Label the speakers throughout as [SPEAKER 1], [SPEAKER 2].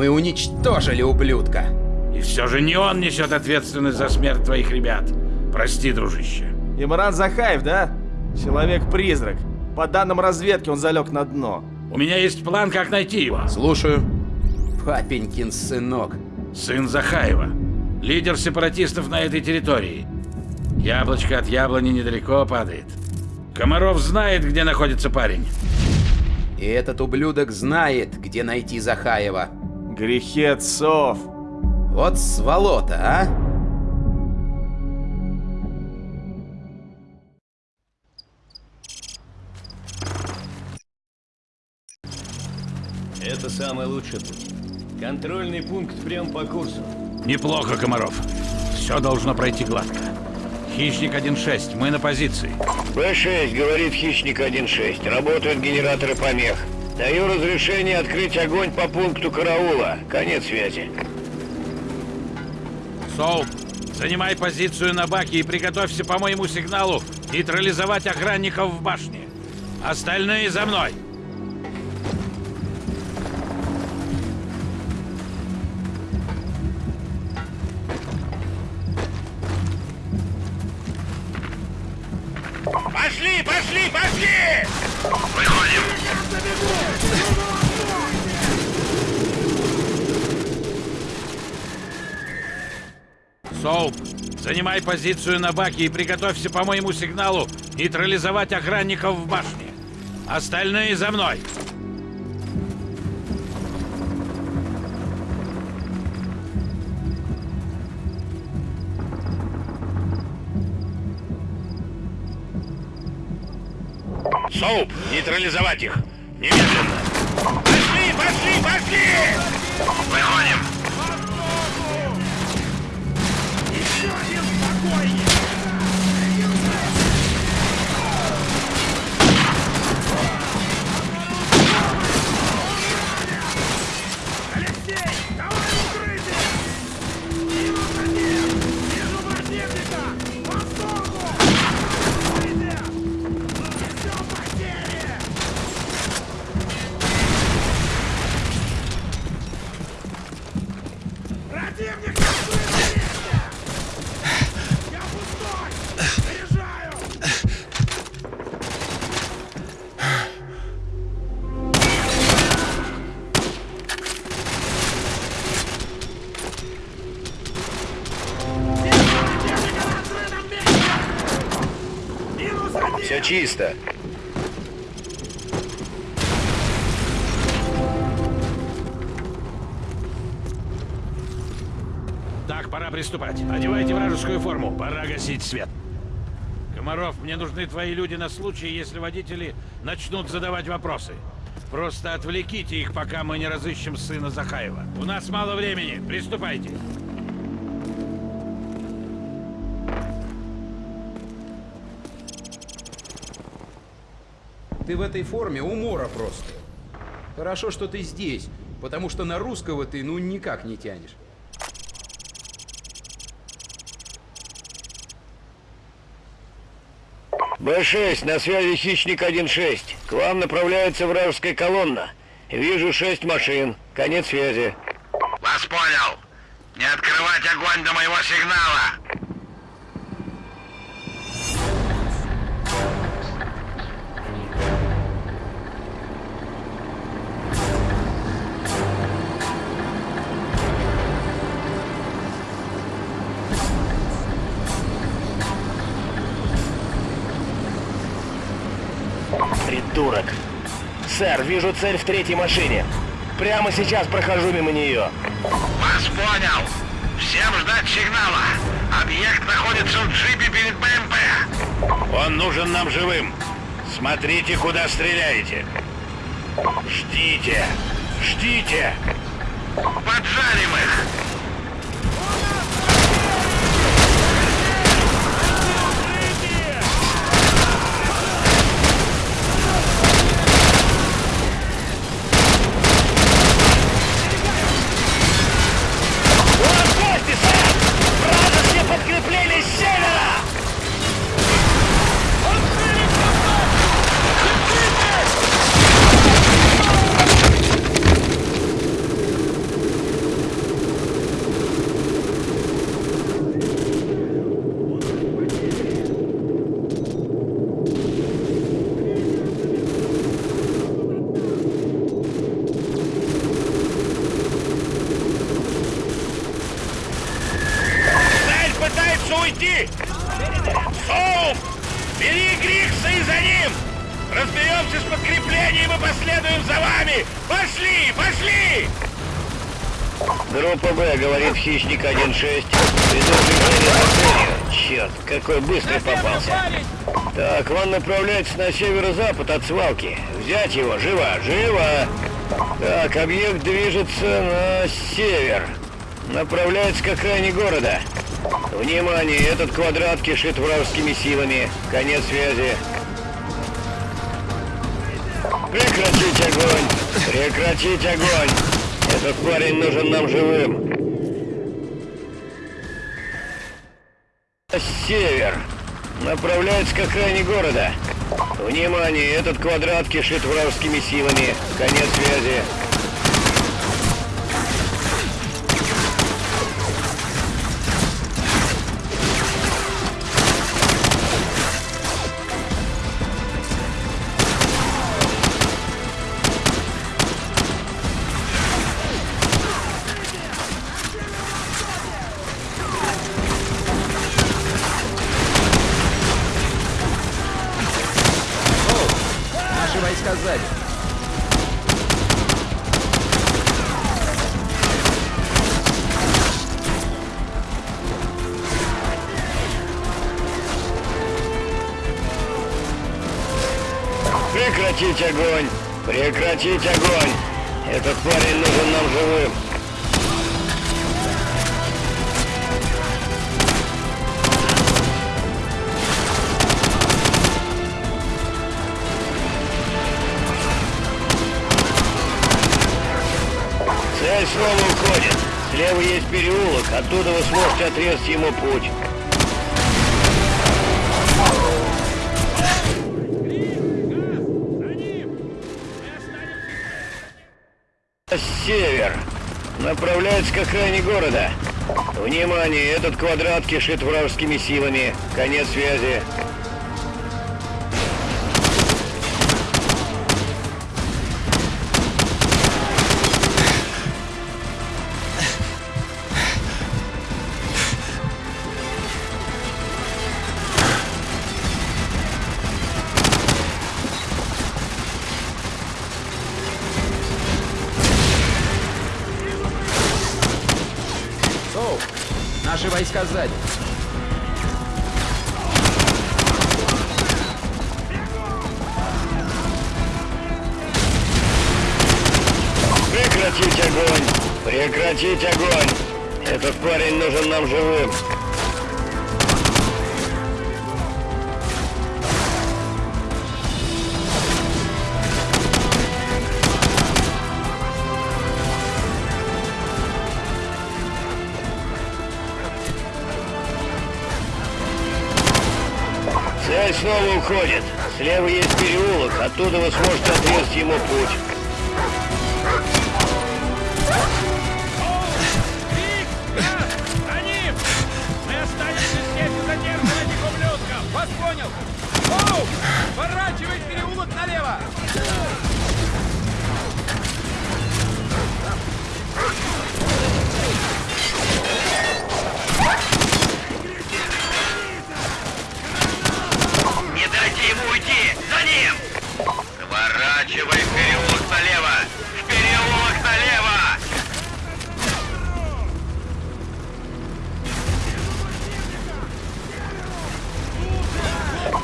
[SPEAKER 1] Мы уничтожили ублюдка.
[SPEAKER 2] И все же не он несет ответственность за смерть твоих ребят. Прости, дружище.
[SPEAKER 3] Имран Захаев, да? Человек-призрак. По данным разведки, он залег на дно.
[SPEAKER 2] У меня есть план, как найти его.
[SPEAKER 1] Слушаю. Папенькин сынок.
[SPEAKER 2] Сын Захаева. Лидер сепаратистов на этой территории. Яблочко от яблони недалеко падает. Комаров знает, где находится парень.
[SPEAKER 1] И этот ублюдок знает, где найти Захаева.
[SPEAKER 3] Грехи отцов.
[SPEAKER 1] Вот сволота, а?
[SPEAKER 4] Это самый лучший путь. Контрольный пункт прям по курсу.
[SPEAKER 2] Неплохо, Комаров. Все должно пройти гладко. Хищник 1.6, мы на позиции.
[SPEAKER 5] Б-6, говорит Хищник 1.6. Работают генераторы помех. Даю разрешение открыть огонь по пункту караула. Конец связи.
[SPEAKER 2] Соуп, занимай позицию на баке и приготовься по моему сигналу нейтрализовать охранников в башне. Остальные за мной. Пошли, пошли, пошли! Выходим! Соуп, занимай позицию на баке и приготовься по моему сигналу нейтрализовать охранников в башне. Остальные за мной. Соуп, нейтрализовать их. Немедленно. Пошли, пошли, пошли! Выходим.
[SPEAKER 5] Чисто.
[SPEAKER 2] Так, пора приступать. Одевайте вражескую форму. Пора гасить свет. Комаров, мне нужны твои люди на случай, если водители начнут задавать вопросы. Просто отвлеките их, пока мы не разыщем сына Захаева. У нас мало времени. Приступайте.
[SPEAKER 1] Ты в этой форме умора просто. Хорошо, что ты здесь, потому что на русского ты ну никак не тянешь.
[SPEAKER 5] Б-6, на связи Хищник 1-6. К вам направляется вражеская колонна. Вижу шесть машин. Конец связи.
[SPEAKER 2] Вас понял. Не открывать огонь до моего сигнала.
[SPEAKER 5] Вижу цель в третьей машине. Прямо сейчас прохожу мимо нее.
[SPEAKER 2] Вас понял. Всем ждать сигнала. Объект находится в джипе перед БМП. Он нужен нам живым. Смотрите, куда стреляете. Ждите. Ждите. Поджарим их.
[SPEAKER 5] Какой быстрый попался. Так, он направляется на северо-запад от свалки. Взять его, живо, живо! Так, объект движется на север. Направляется к окраине города. Внимание, этот квадрат кишит вражескими силами. Конец связи. Прекратить огонь! Прекратить огонь! Этот парень нужен нам живым. Север. Направляется к окраине города. Внимание, этот квадрат кишит вражескими силами. Конец связи. Прекратить огонь! Прекратить огонь! Этот парень нужен нам живым. Цель снова уходит. Слева есть переулок, оттуда вы сможете отрезать ему путь. Север. Направляется к окраине города. Внимание, этот квадрат кишит вражескими силами. Конец связи.
[SPEAKER 1] Войска сзади.
[SPEAKER 5] Прекратить огонь! Прекратить огонь! Этот парень нужен нам живым. Снова уходит. Слева есть переулок, оттуда вы сможете отрезать ему путь.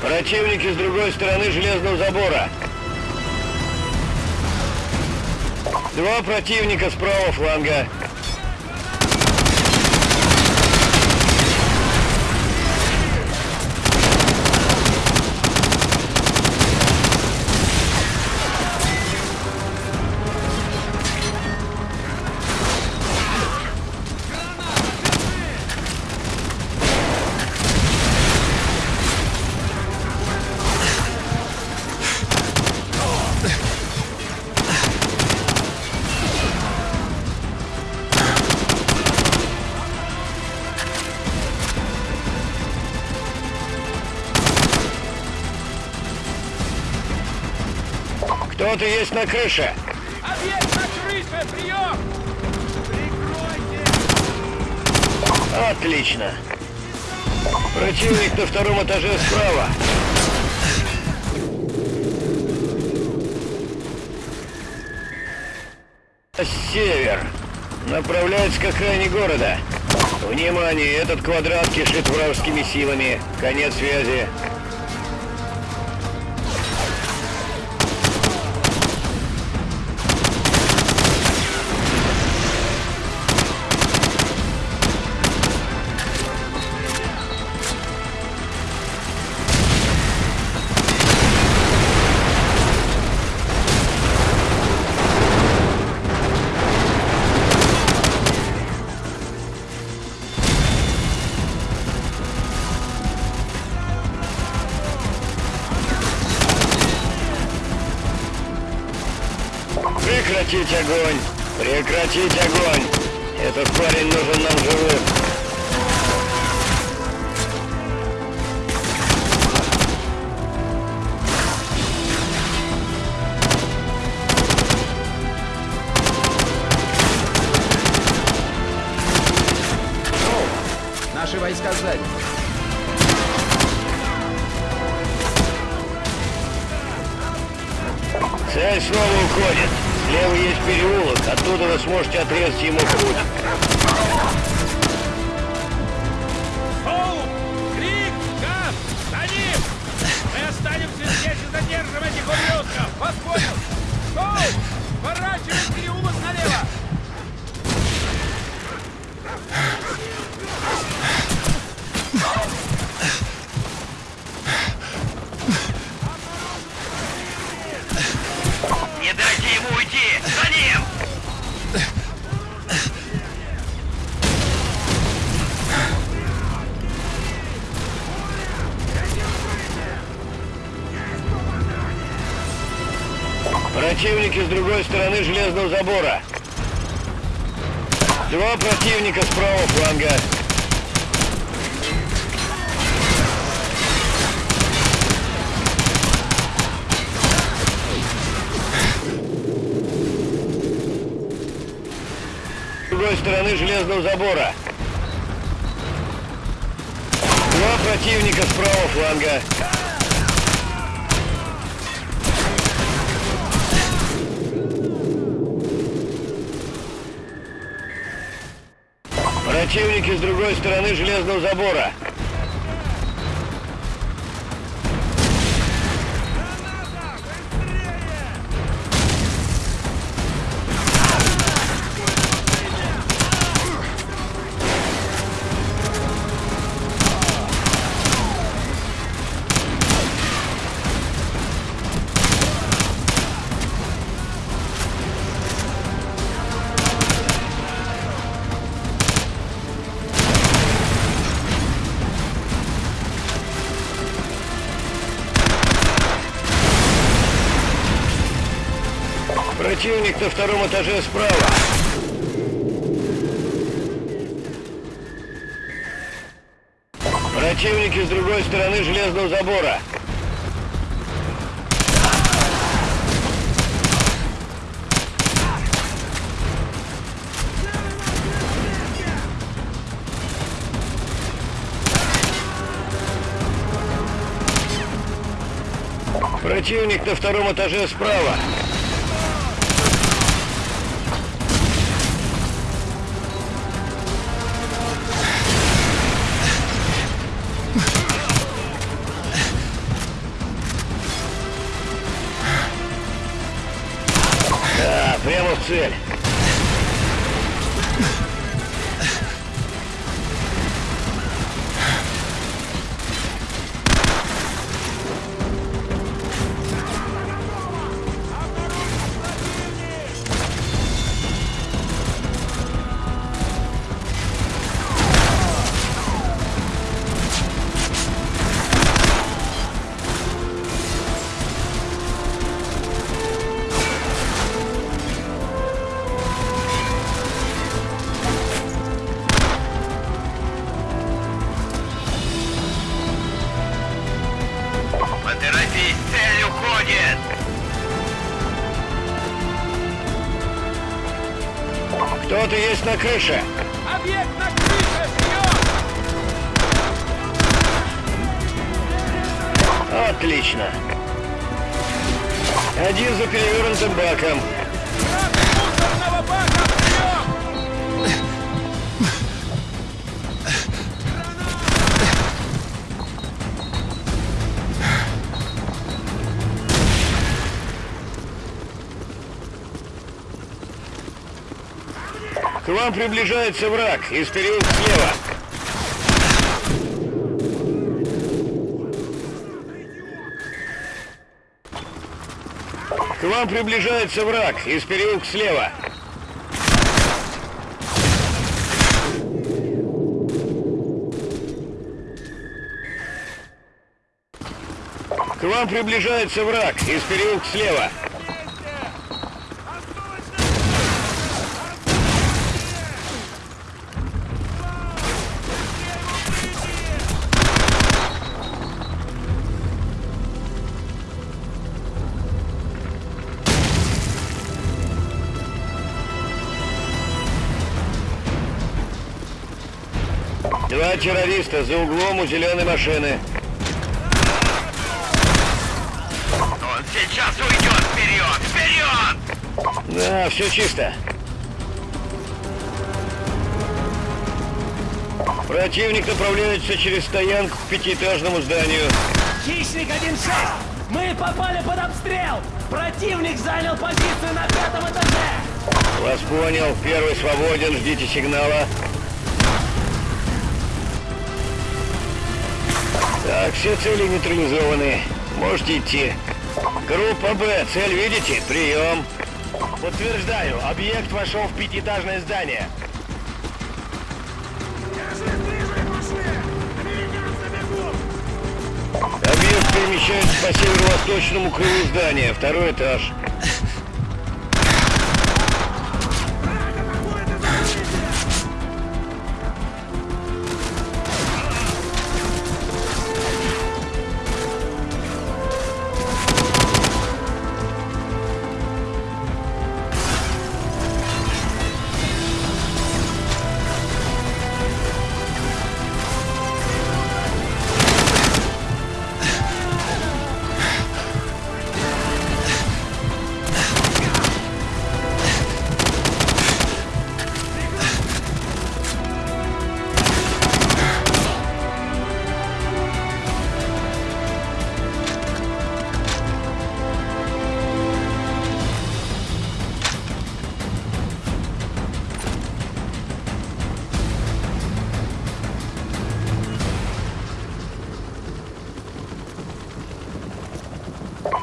[SPEAKER 5] Противники с другой стороны железного забора. Два противника с правого фланга. Кто-то есть на крыше.
[SPEAKER 1] Объект на крыше, прием! Прикройте!
[SPEAKER 5] Отлично. Противник на втором этаже справа. Север. Направляется к окраине города. Внимание, этот квадрат кишит вражескими силами. Конец связи. Этот парень нужен нам живым!
[SPEAKER 1] Наши войска сзади.
[SPEAKER 5] Цель снова уходит. Слева есть переулок, оттуда вы сможете отрезать ему железного забора. Два противника с правого фланга. С другой стороны железного забора. Два противника с правого фланга. Противники с другой стороны железного забора. На втором этаже справа. Противники с другой стороны железного забора. Противник на втором этаже справа. В цель. Кто-то есть на крыше!
[SPEAKER 1] Объект на крыше! Вперед!
[SPEAKER 5] Отлично! Один за перевернутым баком. К вам приближается враг из переулка слева. К вам приближается враг из переулка слева. К вам приближается враг из переулка слева. Террориста за углом у зеленой машины.
[SPEAKER 6] Он сейчас уйдет вперед! Вперед!
[SPEAKER 5] Да, все чисто. Противник направляется через стоянку к пятиэтажному зданию.
[SPEAKER 7] Хищник 1-6! Мы попали под обстрел! Противник занял позицию на пятом этаже!
[SPEAKER 5] Вас понял. Первый свободен. Ждите сигнала. Так, все цели нейтрализованы. Можете идти. Группа Б. Цель видите? Прием. Подтверждаю. Объект вошел в пятиэтажное здание. Объект перемещается по северо-восточному крылу здания. Второй этаж.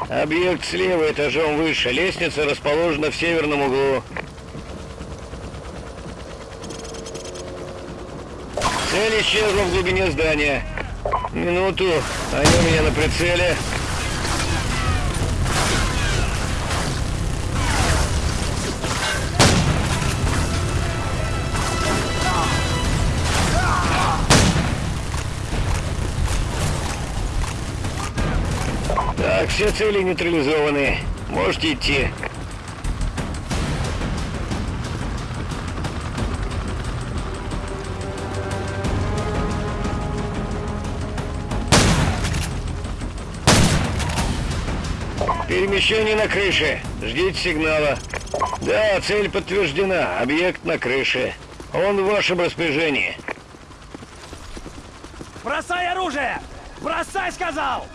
[SPEAKER 5] Объект слева этажом выше. Лестница расположена в северном углу. Цель исчезла в глубине здания. Минуту. Они у меня на прицеле. Так, все цели нейтрализованы. Можете идти. Перемещение на крыше. Ждите сигнала. Да, цель подтверждена. Объект на крыше. Он в вашем распоряжении.
[SPEAKER 7] Бросай оружие! Бросай, сказал!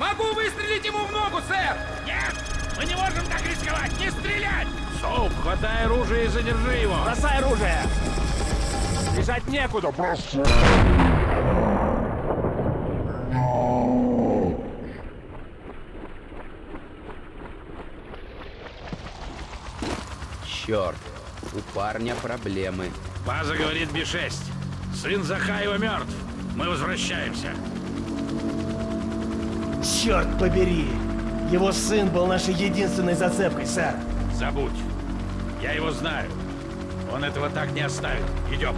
[SPEAKER 1] Могу выстрелить ему в ногу, сэр!
[SPEAKER 2] Нет! Мы не можем так рисковать! Не стрелять! Соуп, хватай оружие и задержи его!
[SPEAKER 7] Бросай оружие! Бежать некуда!
[SPEAKER 1] Черт, у парня проблемы.
[SPEAKER 2] База говорит Би-6. Сын Захаева мертв. Мы возвращаемся.
[SPEAKER 7] Черт побери! Его сын был нашей единственной зацепкой, сэр.
[SPEAKER 2] Забудь. Я его знаю. Он этого так не оставит. Идем.